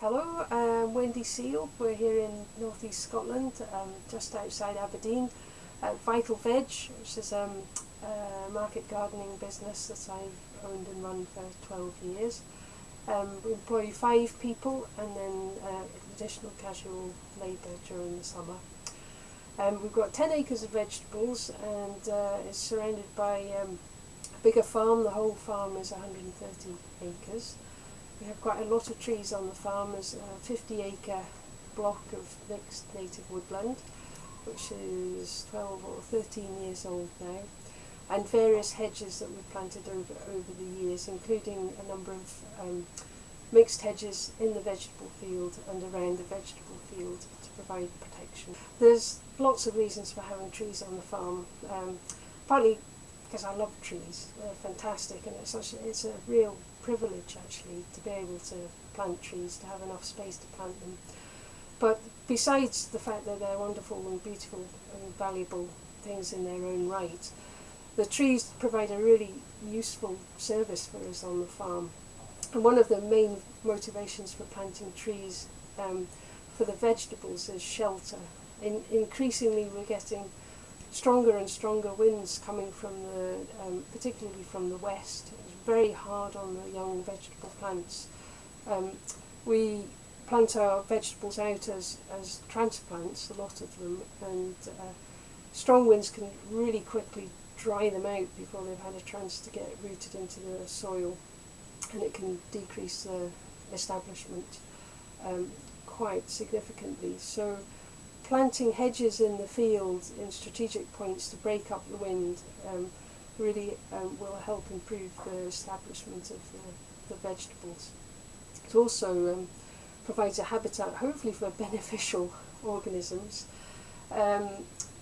Hello, I'm Wendy Seel. We're here in North East Scotland, um, just outside Aberdeen, at Vital Veg, which is um, a market gardening business that I've owned and run for 12 years. Um, we employ five people and then uh, additional casual labour during the summer. Um, we've got 10 acres of vegetables and uh, it's surrounded by um, a bigger farm. The whole farm is 130 acres. We have quite a lot of trees on the farm. There's a 50 acre block of mixed native woodland, which is 12 or 13 years old now, and various hedges that we've planted over, over the years, including a number of um, mixed hedges in the vegetable field and around the vegetable field to provide protection. There's lots of reasons for having trees on the farm, um, partly because I love trees, they're fantastic and it's, such, it's a real privilege actually to be able to plant trees, to have enough space to plant them. But besides the fact that they're wonderful and beautiful and valuable things in their own right, the trees provide a really useful service for us on the farm. And one of the main motivations for planting trees um, for the vegetables is shelter. In, increasingly we're getting stronger and stronger winds coming from the, um, particularly from the west very hard on the young vegetable plants. Um, we plant our vegetables out as, as transplants, a lot of them, and uh, strong winds can really quickly dry them out before they've had a chance to get rooted into the soil and it can decrease the establishment um, quite significantly. So planting hedges in the field in strategic points to break up the wind um, really um, will help improve the establishment of the, the vegetables. It also um, provides a habitat, hopefully for beneficial organisms, um,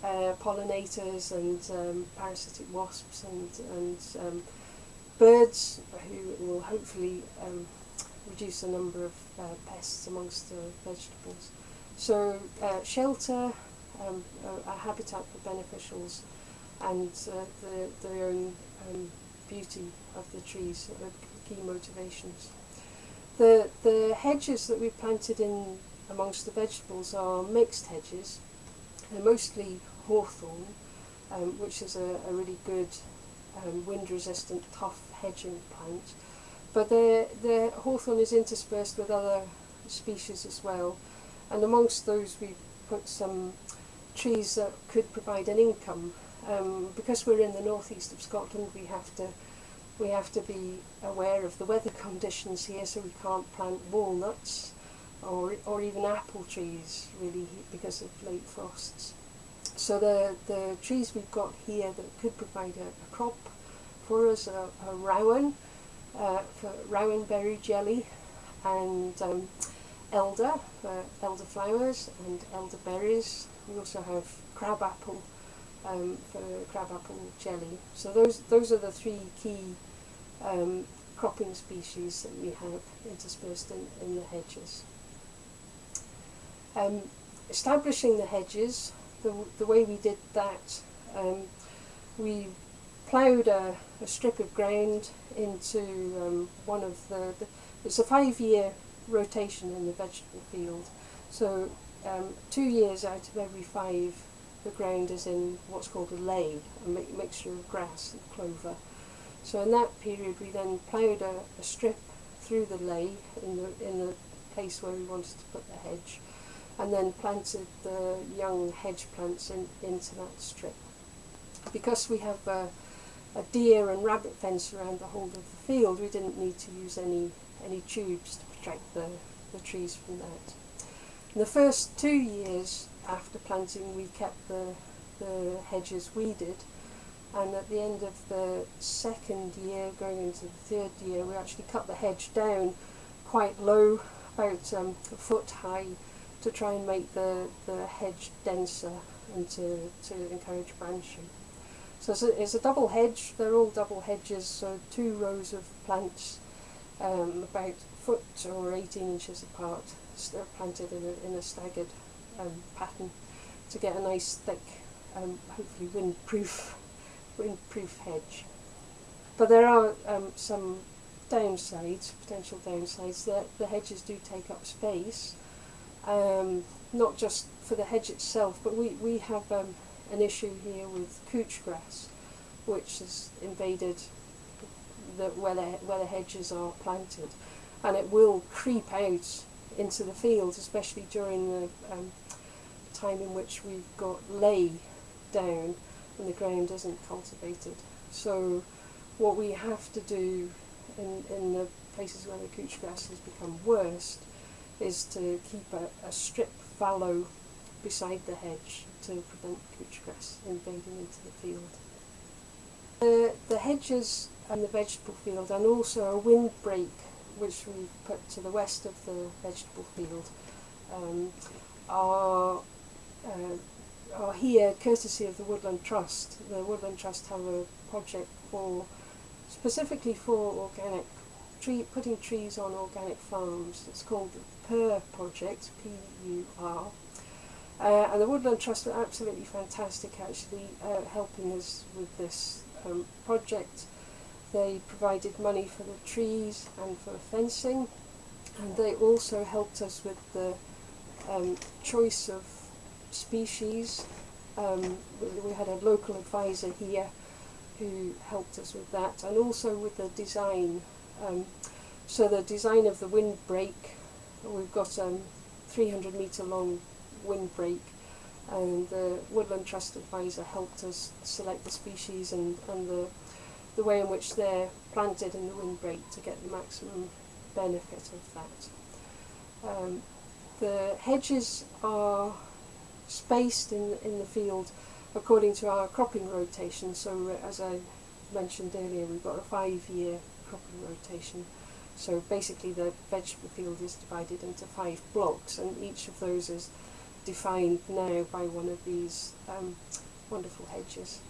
uh, pollinators and um, parasitic wasps and, and um, birds who will hopefully um, reduce the number of uh, pests amongst the vegetables. So uh, shelter, a, a habitat for beneficials, and uh, the, their own um, beauty of the trees are key motivations. The, the hedges that we've planted in amongst the vegetables are mixed hedges. They're mostly hawthorn, um, which is a, a really good um, wind-resistant, tough hedging plant. But the, the hawthorn is interspersed with other species as well. And amongst those we put some trees that could provide an income um, because we're in the northeast of Scotland, we have to we have to be aware of the weather conditions here, so we can't plant walnuts or or even apple trees really because of late frosts. So the the trees we've got here that could provide a, a crop for us are, are rowan, uh, for rowan berry jelly, and um, elder flowers and elder berries. We also have crabapple um, for crabapple jelly. So those those are the three key um, cropping species that we have interspersed in, in the hedges. Um, establishing the hedges, the, the way we did that, um, we ploughed a, a, strip of ground into um, one of the, the, it's a five year rotation in the vegetable field. So um, two years out of every five the ground is in what's called a ley, a mi mixture of grass and clover. So in that period we then ploughed a, a strip through the ley in the, in the place where we wanted to put the hedge and then planted the young hedge plants in, into that strip. Because we have a, a deer and rabbit fence around the whole of the field, we didn't need to use any, any tubes to protect the, the trees from that. In the first two years after planting we kept the, the hedges weeded. And at the end of the second year going into the third year we actually cut the hedge down quite low about um, a foot high to try and make the, the hedge denser and to, to encourage branching. So it's a, it's a double hedge, they're all double hedges, so two rows of plants um, about a foot or 18 inches apart, planted in a, in a staggered um, pattern to get a nice thick, um, hopefully windproof, windproof hedge. But there are um, some downsides, potential downsides, that the hedges do take up space, um, not just for the hedge itself, but we, we have um, an issue here with couch grass, which has invaded the, where, the, where the hedges are planted, and it will creep out into the fields, especially during the um, time in which we've got ley down and the ground isn't cultivated. So what we have to do in, in the places where the couch grass has become worst is to keep a, a strip fallow beside the hedge to prevent couch grass invading into the field. The, the hedges and the vegetable field and also a windbreak which we put to the west of the vegetable field um, are, uh, are here courtesy of the Woodland Trust. The Woodland Trust have a project for specifically for organic tree putting trees on organic farms. It's called the PUR project, P-U-R. Uh, and the Woodland Trust are absolutely fantastic actually uh, helping us with this um, project. They provided money for the trees and for fencing and they also helped us with the um, choice of species. Um, we had a local advisor here who helped us with that and also with the design. Um, so the design of the windbreak, we've got a um, 300 metre long windbreak and the Woodland Trust advisor helped us select the species and, and the, the way in which they're planted in the windbreak to get the maximum benefit of that. Um, the hedges are spaced in, in the field according to our cropping rotation. So uh, as I mentioned earlier, we've got a five-year cropping rotation. So basically the vegetable field is divided into five blocks and each of those is defined now by one of these um, wonderful hedges.